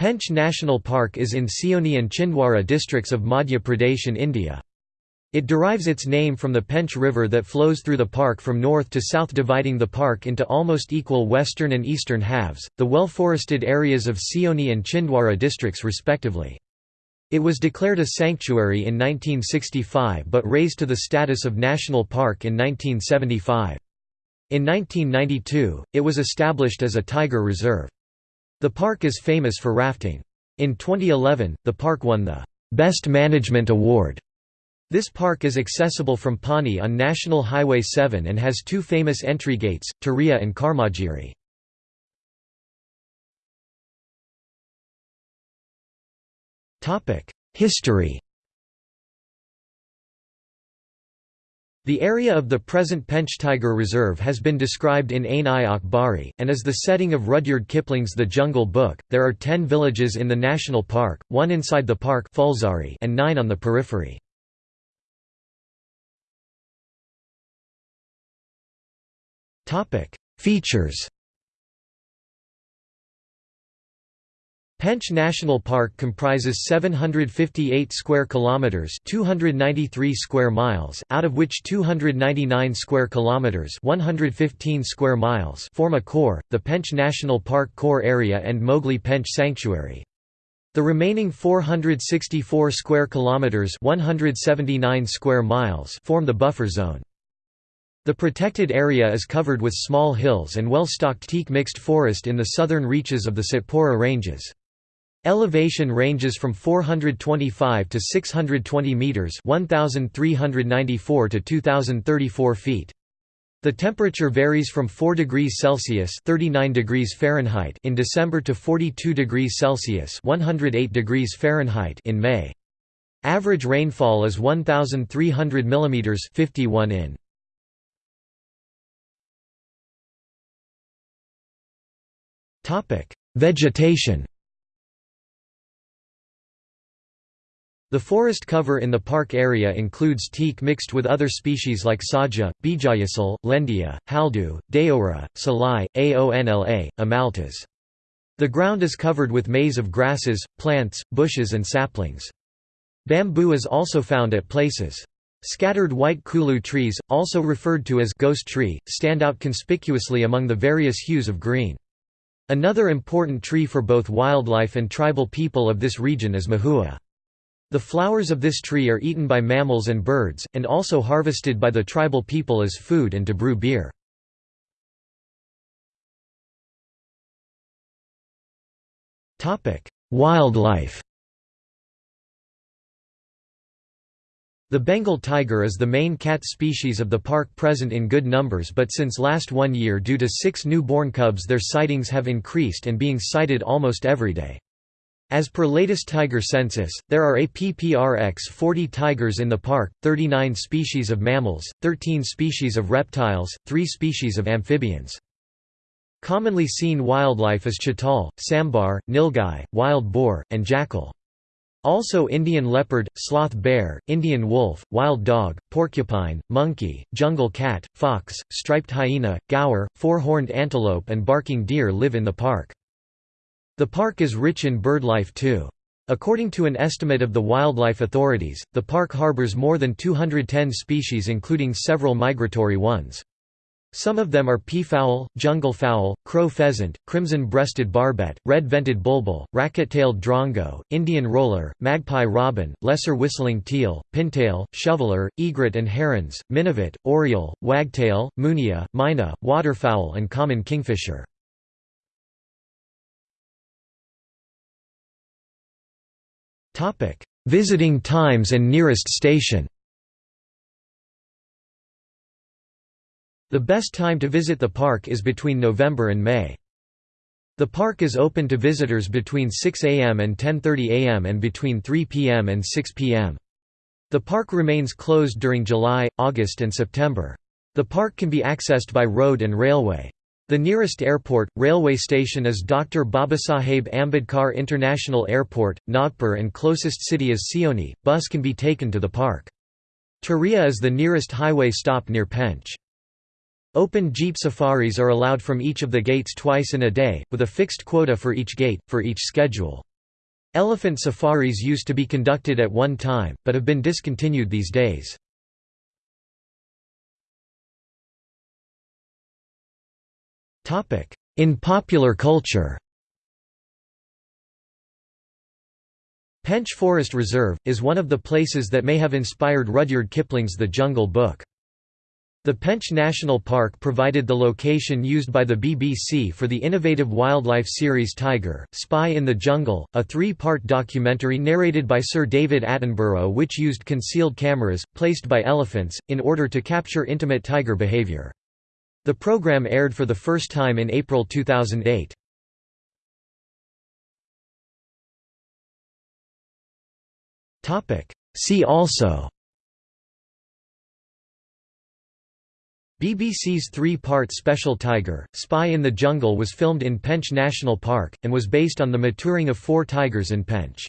Pench National Park is in Seoni and Chhindwara districts of Madhya Pradesh in India. It derives its name from the Pench River that flows through the park from north to south dividing the park into almost equal western and eastern halves, the well-forested areas of Seoni and Chhindwara districts respectively. It was declared a sanctuary in 1965 but raised to the status of national park in 1975. In 1992, it was established as a tiger reserve. The park is famous for rafting. In 2011, the park won the Best Management Award. This park is accessible from Pani on National Highway 7 and has two famous entry gates, Turiya and Karmagiri. History The area of the present Pench Tiger Reserve has been described in Ain-i-Akbari, and is the setting of Rudyard Kipling's The Jungle Book. There are ten villages in the national park, one inside the park and nine on the periphery. Features Pench National Park comprises 758 square kilometers, 293 square miles, out of which 299 square kilometers, 115 square miles form a core, the Pench National Park core area and Mowgli Pench Sanctuary. The remaining 464 square kilometers, 179 square miles form the buffer zone. The protected area is covered with small hills and well-stocked teak mixed forest in the southern reaches of the Satpura Ranges. Elevation ranges from 425 to 620 meters, 1394 to 2034 feet. The temperature varies from 4 degrees Celsius (39 degrees Fahrenheit) in December to 42 degrees Celsius (108 degrees Fahrenheit) in May. Average rainfall is 1300 mm 51 in. Topic: Vegetation The forest cover in the park area includes teak mixed with other species like saja, bijayasal, lendia, haldu, deora, salai, aonla, amaltas. The ground is covered with maze of grasses, plants, bushes and saplings. Bamboo is also found at places. Scattered white kulu trees, also referred to as ghost tree, stand out conspicuously among the various hues of green. Another important tree for both wildlife and tribal people of this region is mahua. The flowers of this tree are eaten by mammals and birds, and also harvested by the tribal people as food and to brew beer. Wildlife The Bengal tiger is the main cat species of the park present in good numbers but since last one year due to six new-born cubs their sightings have increased and being sighted almost every day. As per latest tiger census, there are APPRX 40 tigers in the park, 39 species of mammals, 13 species of reptiles, 3 species of amphibians. Commonly seen wildlife is chital, sambar, nilgai, wild boar, and jackal. Also Indian leopard, sloth bear, Indian wolf, wild dog, porcupine, monkey, jungle cat, fox, striped hyena, gaur, four-horned antelope and barking deer live in the park. The park is rich in birdlife too. According to an estimate of the wildlife authorities, the park harbors more than 210 species including several migratory ones. Some of them are peafowl, jungle fowl, crow pheasant, crimson-breasted barbet, red-vented bulbul, racket-tailed drongo, Indian roller, magpie robin, lesser whistling teal, pintail, shoveler, egret and herons, minivet, oriole, wagtail, munia, myna, waterfowl and common kingfisher. Visiting times and nearest station The best time to visit the park is between November and May. The park is open to visitors between 6 am and 10.30 am and between 3 pm and 6 pm. The park remains closed during July, August and September. The park can be accessed by road and railway. The nearest airport, railway station is Dr. Babasaheb Ambedkar International Airport, Nagpur and closest city is Seoni. Bus can be taken to the park. Turiya is the nearest highway stop near Pench. Open jeep safaris are allowed from each of the gates twice in a day, with a fixed quota for each gate, for each schedule. Elephant safaris used to be conducted at one time, but have been discontinued these days. In popular culture Pench Forest Reserve, is one of the places that may have inspired Rudyard Kipling's The Jungle Book. The Pench National Park provided the location used by the BBC for the innovative wildlife series Tiger, Spy in the Jungle, a three-part documentary narrated by Sir David Attenborough which used concealed cameras, placed by elephants, in order to capture intimate tiger behaviour. The programme aired for the first time in April 2008. See also BBC's three-part special Tiger, Spy in the Jungle was filmed in Pench National Park, and was based on the maturing of four tigers in Pench.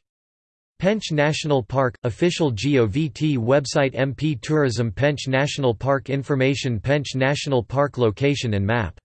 Pench National Park – Official GOVT website MP Tourism Pench National Park Information Pench National Park Location and map